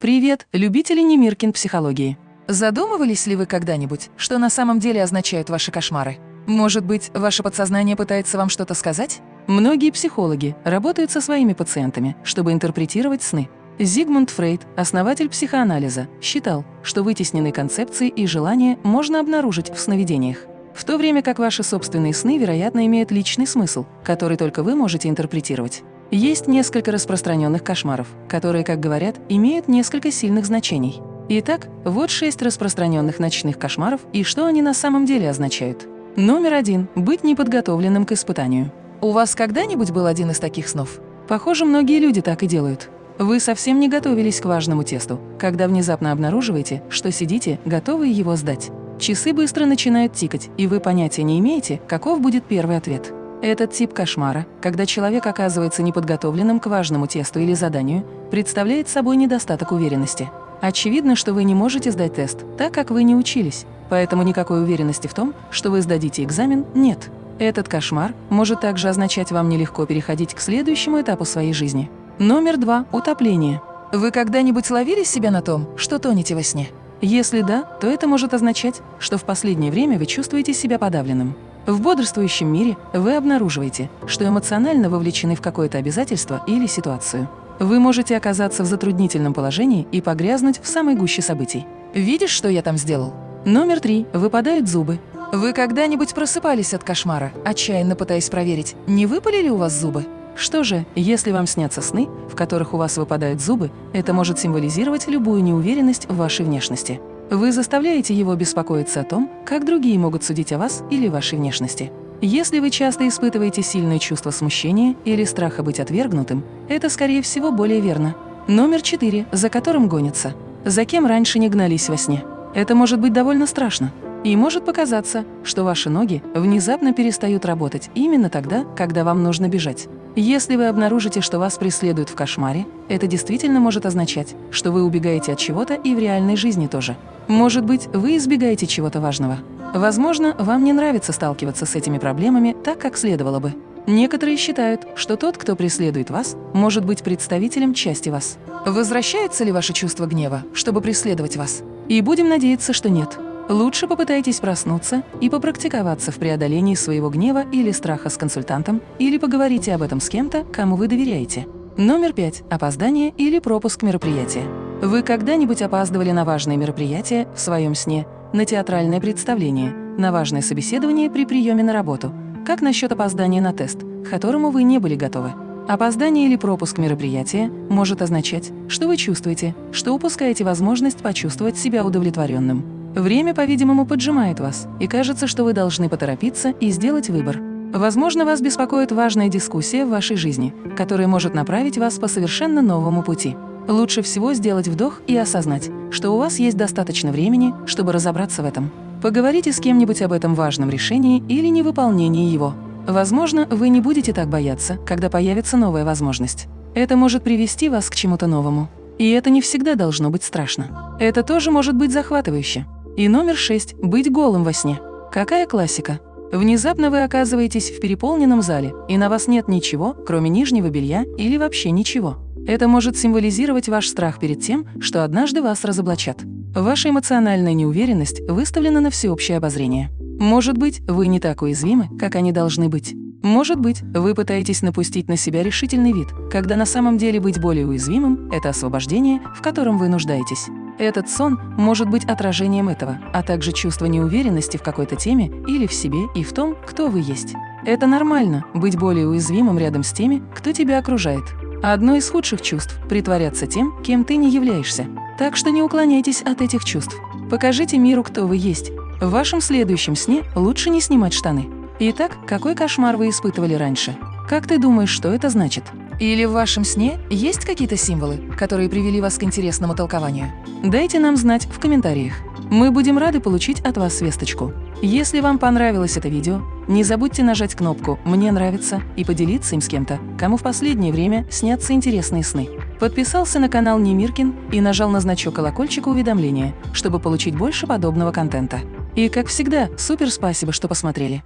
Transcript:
Привет, любители Немиркин психологии. Задумывались ли вы когда-нибудь, что на самом деле означают ваши кошмары? Может быть, ваше подсознание пытается вам что-то сказать? Многие психологи работают со своими пациентами, чтобы интерпретировать сны. Зигмунд Фрейд, основатель психоанализа, считал, что вытесненные концепции и желания можно обнаружить в сновидениях. В то время как ваши собственные сны, вероятно, имеют личный смысл, который только вы можете интерпретировать. Есть несколько распространенных кошмаров, которые, как говорят, имеют несколько сильных значений. Итак, вот шесть распространенных ночных кошмаров и что они на самом деле означают. Номер один – быть неподготовленным к испытанию. У вас когда-нибудь был один из таких снов? Похоже, многие люди так и делают. Вы совсем не готовились к важному тесту, когда внезапно обнаруживаете, что сидите, готовы его сдать. Часы быстро начинают тикать, и вы понятия не имеете, каков будет первый ответ. Этот тип кошмара, когда человек оказывается неподготовленным к важному тесту или заданию, представляет собой недостаток уверенности. Очевидно, что вы не можете сдать тест, так как вы не учились, поэтому никакой уверенности в том, что вы сдадите экзамен, нет. Этот кошмар может также означать вам нелегко переходить к следующему этапу своей жизни. Номер два – утопление. Вы когда-нибудь ловили себя на том, что тонете во сне? Если да, то это может означать, что в последнее время вы чувствуете себя подавленным. В бодрствующем мире вы обнаруживаете, что эмоционально вовлечены в какое-то обязательство или ситуацию. Вы можете оказаться в затруднительном положении и погрязнуть в самой гуще событий. Видишь, что я там сделал? Номер три. Выпадают зубы. Вы когда-нибудь просыпались от кошмара, отчаянно пытаясь проверить, не выпали ли у вас зубы? Что же, если вам снятся сны, в которых у вас выпадают зубы, это может символизировать любую неуверенность в вашей внешности. Вы заставляете его беспокоиться о том, как другие могут судить о вас или вашей внешности. Если вы часто испытываете сильное чувство смущения или страха быть отвергнутым, это, скорее всего, более верно. Номер четыре, за которым гонятся. За кем раньше не гнались во сне. Это может быть довольно страшно. И может показаться, что ваши ноги внезапно перестают работать именно тогда, когда вам нужно бежать. Если вы обнаружите, что вас преследуют в кошмаре, это действительно может означать, что вы убегаете от чего-то и в реальной жизни тоже. Может быть, вы избегаете чего-то важного. Возможно, вам не нравится сталкиваться с этими проблемами так, как следовало бы. Некоторые считают, что тот, кто преследует вас, может быть представителем части вас. Возвращается ли ваше чувство гнева, чтобы преследовать вас? И будем надеяться, что нет. Лучше попытайтесь проснуться и попрактиковаться в преодолении своего гнева или страха с консультантом, или поговорите об этом с кем-то, кому вы доверяете. Номер пять. Опоздание или пропуск мероприятия. Вы когда-нибудь опаздывали на важные мероприятия в своем сне, на театральное представление, на важное собеседование при приеме на работу? Как насчет опоздания на тест, к которому вы не были готовы? Опоздание или пропуск мероприятия может означать, что вы чувствуете, что упускаете возможность почувствовать себя удовлетворенным. Время, по-видимому, поджимает вас, и кажется, что вы должны поторопиться и сделать выбор. Возможно, вас беспокоит важная дискуссия в вашей жизни, которая может направить вас по совершенно новому пути. Лучше всего сделать вдох и осознать, что у вас есть достаточно времени, чтобы разобраться в этом. Поговорите с кем-нибудь об этом важном решении или невыполнении его. Возможно, вы не будете так бояться, когда появится новая возможность. Это может привести вас к чему-то новому. И это не всегда должно быть страшно. Это тоже может быть захватывающе. И номер шесть – быть голым во сне. Какая классика? Внезапно вы оказываетесь в переполненном зале, и на вас нет ничего, кроме нижнего белья или вообще ничего. Это может символизировать ваш страх перед тем, что однажды вас разоблачат. Ваша эмоциональная неуверенность выставлена на всеобщее обозрение. Может быть, вы не так уязвимы, как они должны быть. Может быть, вы пытаетесь напустить на себя решительный вид, когда на самом деле быть более уязвимым – это освобождение, в котором вы нуждаетесь. Этот сон может быть отражением этого, а также чувство неуверенности в какой-то теме или в себе и в том, кто вы есть. Это нормально – быть более уязвимым рядом с теми, кто тебя окружает. Одно из худших чувств – притворяться тем, кем ты не являешься. Так что не уклоняйтесь от этих чувств. Покажите миру, кто вы есть. В вашем следующем сне лучше не снимать штаны. Итак, какой кошмар вы испытывали раньше? Как ты думаешь, что это значит? Или в вашем сне есть какие-то символы, которые привели вас к интересному толкованию? Дайте нам знать в комментариях. Мы будем рады получить от вас весточку. Если вам понравилось это видео, не забудьте нажать кнопку «Мне нравится» и поделиться им с кем-то, кому в последнее время снятся интересные сны. Подписался на канал Немиркин и нажал на значок колокольчика уведомления, чтобы получить больше подобного контента. И, как всегда, супер спасибо, что посмотрели.